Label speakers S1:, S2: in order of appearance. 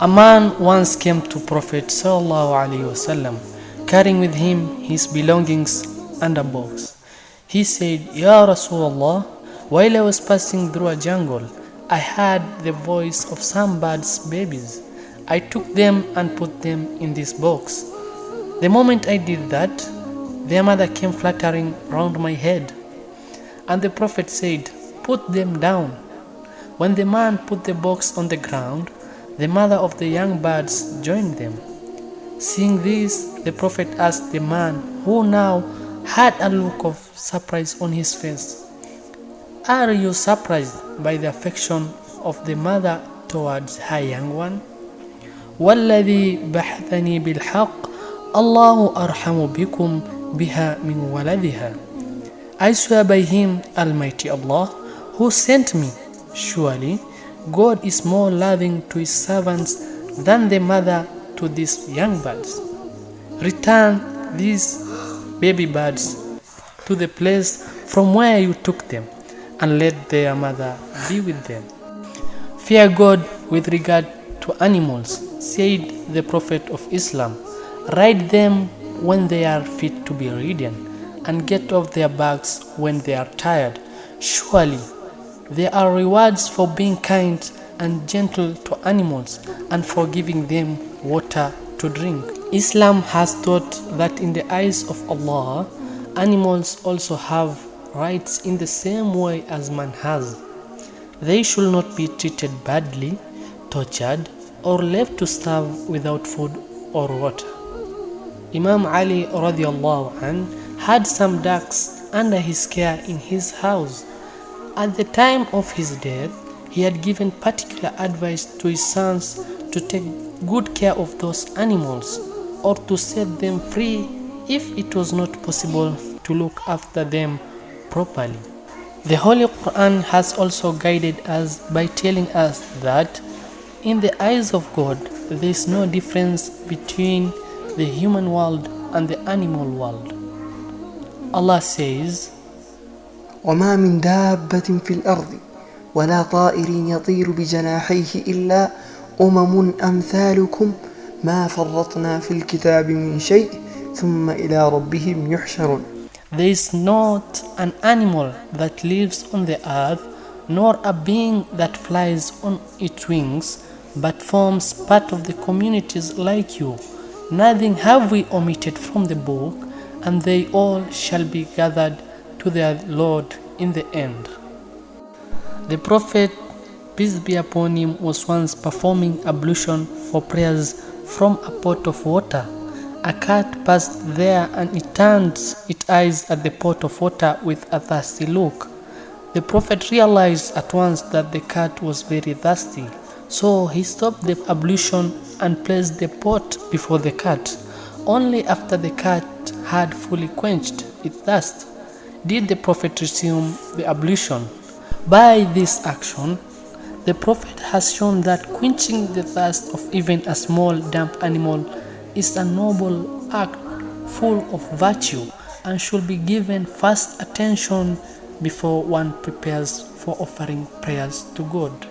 S1: A man once came to Prophet wasallam, carrying with him his belongings and a box. He said, Ya Rasulullah, while I was passing through a jungle, I heard the voice of some birds' babies. I took them and put them in this box. The moment I did that, their mother came fluttering round my head. And the Prophet said, Put them down. When the man put the box on the ground, the mother of the young birds joined them. Seeing this, the prophet asked the man, who now had a look of surprise on his face, Are you surprised by the affection of the mother towards her young one? والذي بحثني بالحق الله أرحم بكم بها من ولدها I swear by him Almighty Allah who sent me surely God is more loving to his servants than the mother to these young birds. Return these baby birds to the place from where you took them and let their mother be with them. Fear God with regard to animals, said the Prophet of Islam. Ride them when they are fit to be ridden, and get off their backs when they are tired. Surely there are rewards for being kind and gentle to animals and for giving them water to drink. Islam has taught that in the eyes of Allah, animals also have rights in the same way as man has. They should not be treated badly, tortured, or left to starve without food or water. Imam Ali an had some ducks under his care in his house at the time of his death, he had given particular advice to his sons to take good care of those animals or to set them free if it was not possible to look after them properly. The Holy Quran has also guided us by telling us that in the eyes of God there is no difference between the human world and the animal world. Allah says, وما من دابة في الأرض ولا طائر يطير بجناحيه إلا أمم أمثالكم ما فرطنا في الكتاب من شيء ثم إلى ربهم يحشرون There is not an animal that lives on the earth, nor a being that flies on its wings, but forms part of the communities like you. Nothing have we omitted from the book, and they all shall be gathered to their Lord in the end. The Prophet, peace be upon him, was once performing ablution for prayers from a pot of water. A cat passed there and it turned its eyes at the pot of water with a thirsty look. The Prophet realized at once that the cat was very thirsty, so he stopped the ablution and placed the pot before the cat. Only after the cat had fully quenched its thirst did the prophet resume the ablution. By this action, the prophet has shown that quenching the thirst of even a small damp animal is a noble act full of virtue and should be given first attention before one prepares for offering prayers to God.